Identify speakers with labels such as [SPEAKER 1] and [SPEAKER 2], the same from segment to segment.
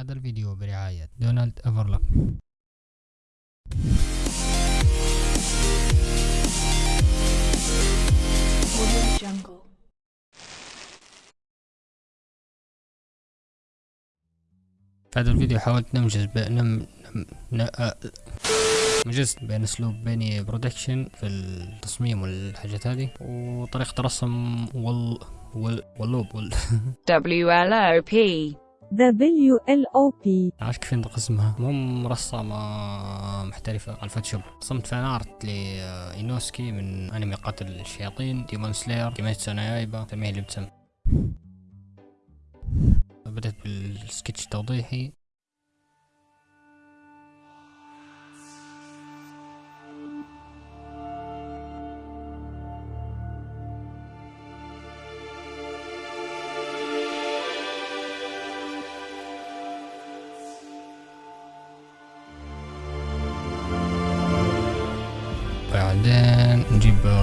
[SPEAKER 1] هذا الفيديو برعاية دونالد أفرلوك. في هذا الفيديو حاولت نمجز بين نم... نم... ن... آ... مجزت بين أسلوب بيني برودكشن في التصميم والحاجات هذه وطريقة الرسم وال وال واللوب وال
[SPEAKER 2] WLOP.
[SPEAKER 3] WLOP
[SPEAKER 1] عارف كيف ينطق اسمها؟ المهم رسامة محترفة على الفوتوشوب. رسمت فان آرت لإينوسكي من أنمي قاتل الشياطين ديمون سلاير كيميتسو سميه اللي بتسمى. بدأت بالسكتش توضيحي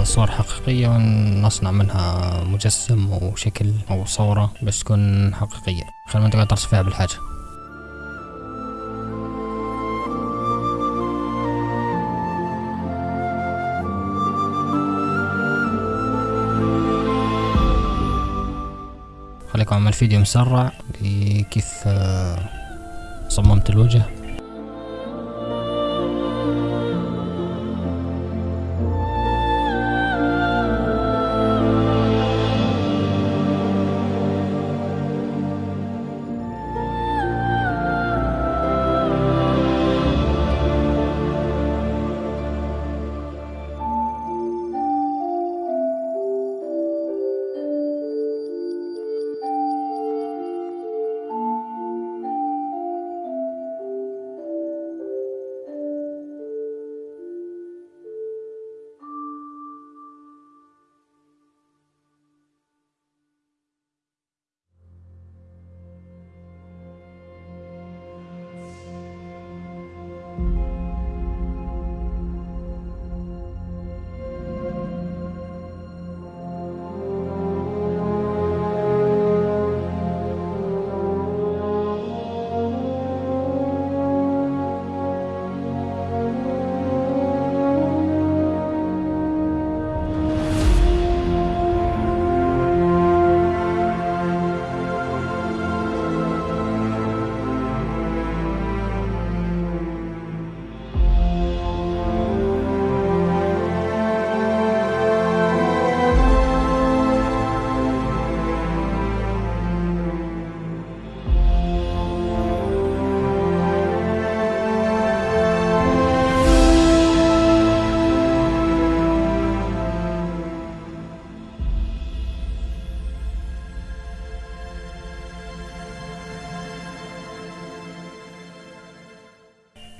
[SPEAKER 1] صور حقيقية ونصنع منها مجسم أو شكل أو صورة بس تكون حقيقية. خلينا تقعد ترسم فيها بالحاجة. خليكم أعمل فيديو مسرع لكيف آه، صممت الوجه.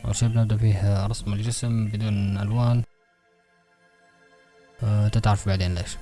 [SPEAKER 1] أول شي بنبدأ فيه رسم الجسم بدون ألوان. أه تتعرف بعدين ليش.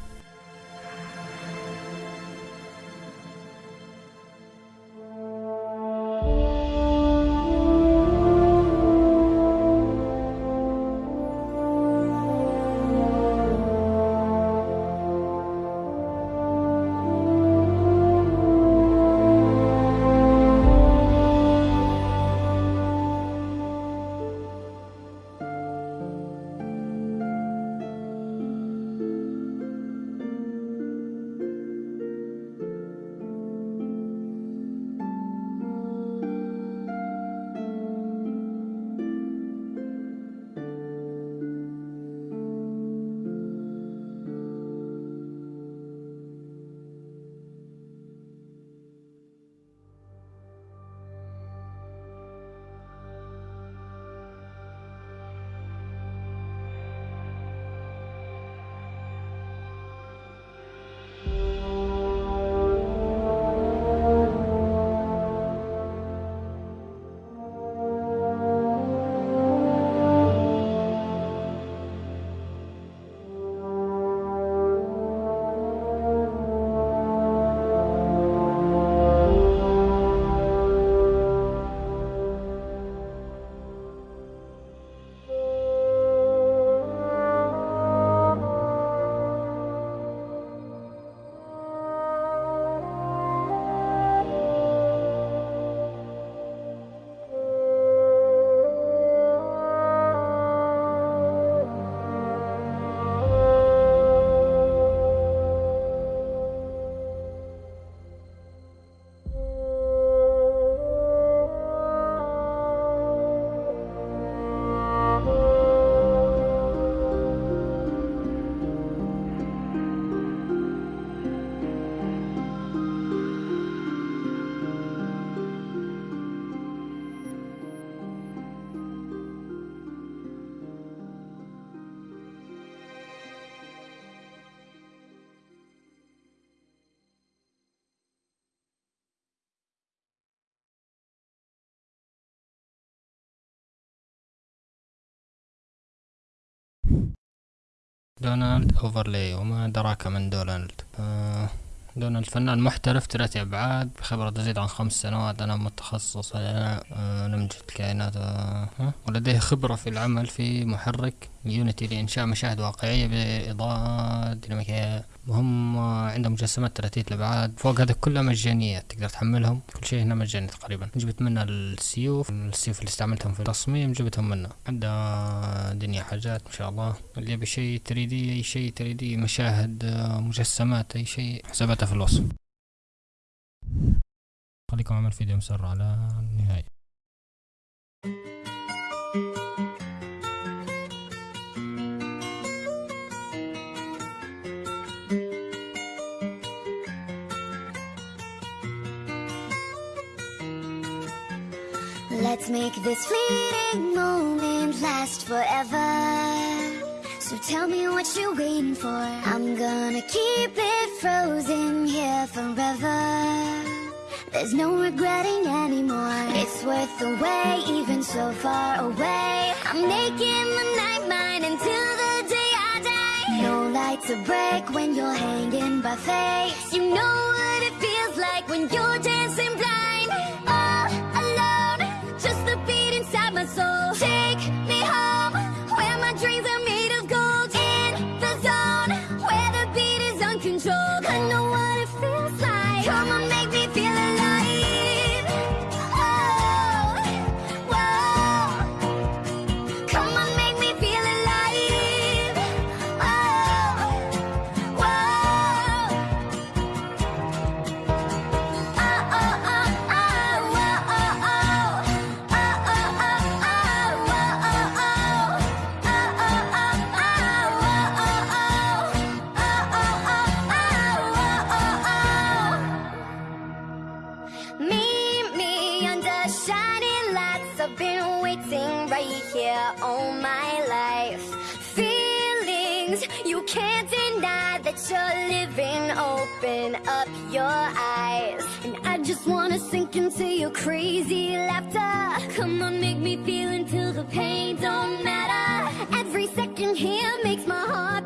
[SPEAKER 1] دونالد أوفرلي وما دراك من دونالد. دونالد فنان محترف ثلاثي أبعاد بخبرة تزيد عن خمس سنوات. أنا متخصص على آه، نمذجة الكائنات آه،؟ ولديه خبرة في العمل في محرك. Unity لإنشاء مشاهد واقعية بإضاءة ديناميكية. وهم عندهم مجسمات ثلاثية الأبعاد فوق هذا كلها مجانية تقدر تحملهم. كل شيء هنا مجاني تقريبا. جبت منها السيوف. السيوف اللي استعملتهم في التصميم جبتهم منها عندها دنيا حاجات ما شاء الله. اللي يبي شيء تريدي أي شيء تريدي. مشاهد آه، مجسمات أي شيء. حساباتها في الوصف. خليكم عمل فيديو مسرع على النهاية
[SPEAKER 3] Let's make this fleeting moment last forever. So tell me what you're waiting for. I'm gonna keep it frozen here forever. There's no regretting anymore. It's worth the wait, even so far away. I'm making the night mine until the day I die. No light to break when you're hanging by faith. You know what it feels like when you're dancing blind. All my life. Feelings you can't deny that you're living. Open up your eyes, and I just wanna sink into your crazy laughter. Come on, make me feel until the pain don't matter. Every second here makes my heart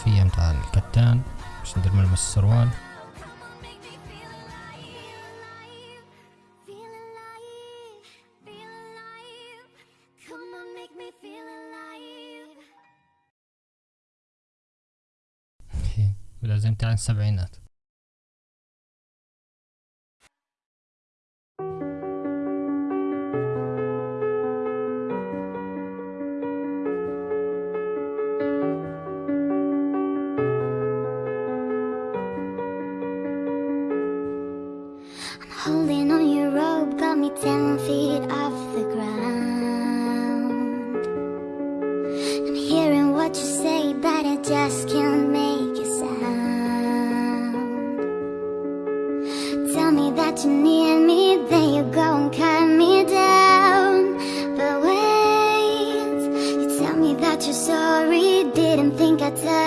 [SPEAKER 1] الخلفية متاع الكتان باش ندير ملمس السروال.
[SPEAKER 3] Come on, make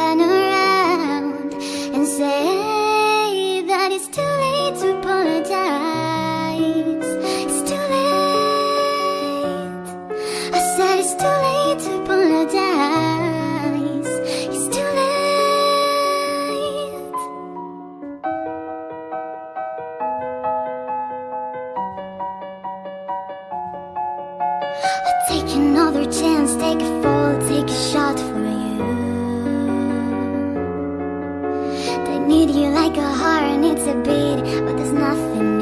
[SPEAKER 3] turn around and say that it's too late to apologize. It's too late. I said it's too late to apologize. It's too late. I take another chance, take a. needs a beat, but there's nothing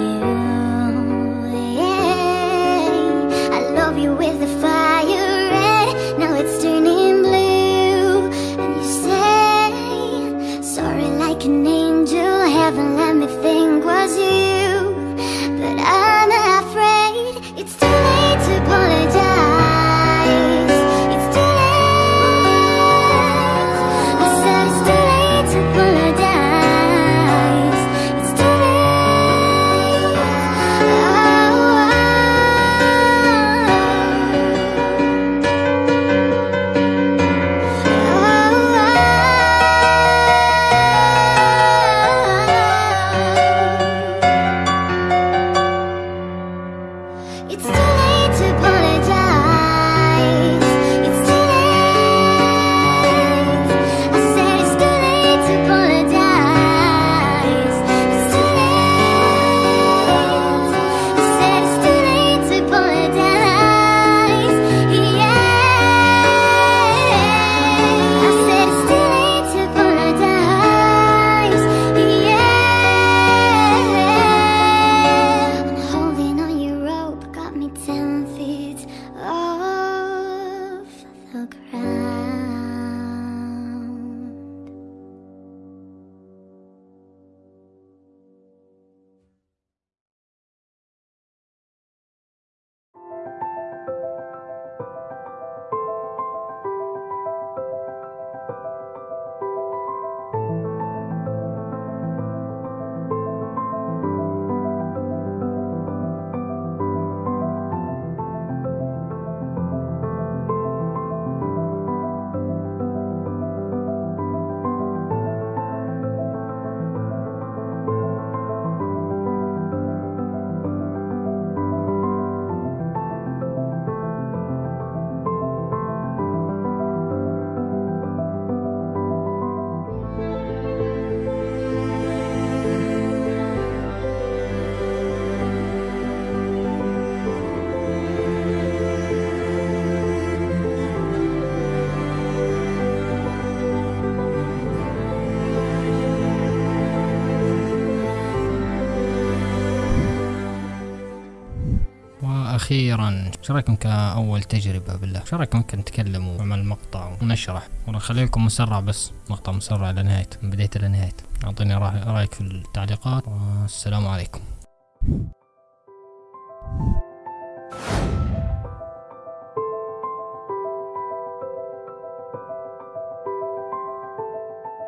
[SPEAKER 1] أخيرا. إيش رأيكم كأول تجربة بالله؟ إيش رأيكم ممكن نتكلم ونعمل مقطع ونشرح؟ ونخلي لكم مسرع بس مقطع مسرع لنهاية من بدايته لنهاية أعطيني رأيك في التعليقات. والسلام عليكم.